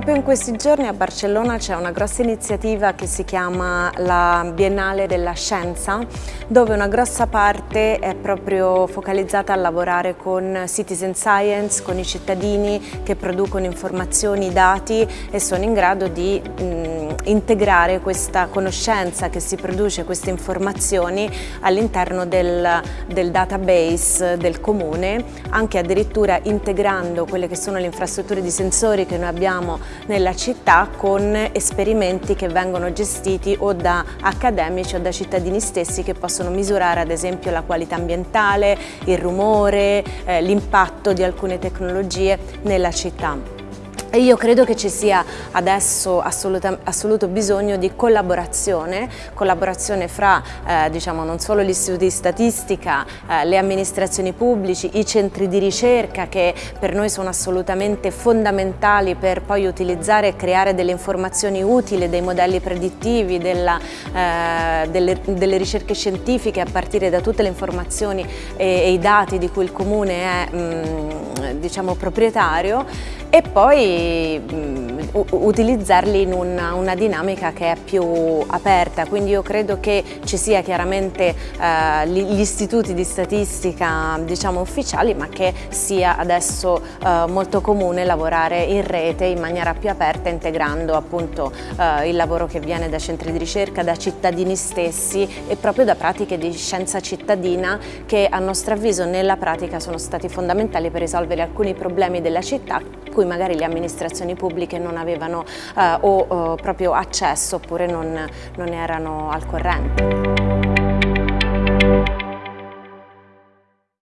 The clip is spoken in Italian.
Proprio in questi giorni a Barcellona c'è una grossa iniziativa che si chiama la Biennale della Scienza, dove una grossa parte è proprio focalizzata a lavorare con citizen science, con i cittadini che producono informazioni, dati e sono in grado di mh, integrare questa conoscenza che si produce, queste informazioni all'interno del, del database del comune, anche addirittura integrando quelle che sono le infrastrutture di sensori che noi abbiamo nella città con esperimenti che vengono gestiti o da accademici o da cittadini stessi che possono misurare ad esempio la qualità ambientale, il rumore, eh, l'impatto di alcune tecnologie nella città. Io credo che ci sia adesso assoluto bisogno di collaborazione, collaborazione fra eh, diciamo, non solo gli istituti di statistica, eh, le amministrazioni pubblici, i centri di ricerca che per noi sono assolutamente fondamentali per poi utilizzare e creare delle informazioni utili, dei modelli predittivi, della, eh, delle, delle, ricerche scientifiche a partire da tutte le informazioni e, e i dati di cui il Comune è mh, mm, diciamo, proprietario e poi mh, utilizzarli in una, una, dinamica che è più aperta, quindi io credo che ci sia chiaramente eh, gli istituti di statistica diciamo ufficiali ma che sia adesso eh, molto comune lavorare in rete in maniera più aperta integrando appunto eh, il lavoro che viene da centri di ricerca, da cittadini stessi e proprio da pratiche di scienza cittadina che a nostro avviso nella pratica sono stati fondamentali per risolvere alcuni problemi della città cui magari le amministrazioni pubbliche non avevano eh, o, o proprio accesso oppure non, non erano al corrente.